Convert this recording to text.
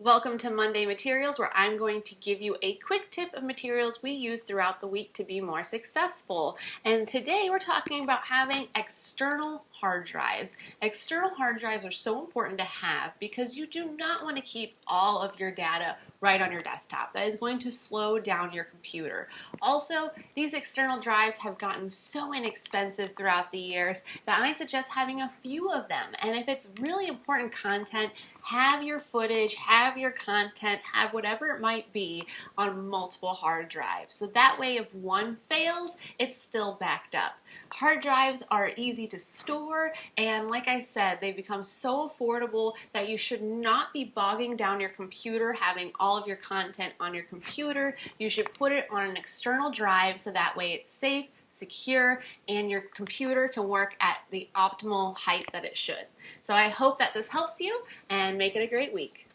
Welcome to Monday Materials, where I'm going to give you a quick tip of materials we use throughout the week to be more successful. And today we're talking about having external hard drives. External hard drives are so important to have because you do not want to keep all of your data right on your desktop. That is going to slow down your computer. Also, these external drives have gotten so inexpensive throughout the years that I suggest having a few of them. And if it's really important content, have your footage, have your content, have whatever it might be on multiple hard drives. So that way if one fails, it's still backed up. Hard drives are easy to store and like I said, they've become so affordable that you should not be bogging down your computer having all of your content on your computer. You should put it on an external drive so that way it's safe, secure, and your computer can work at the optimal height that it should. So I hope that this helps you and make it a great week.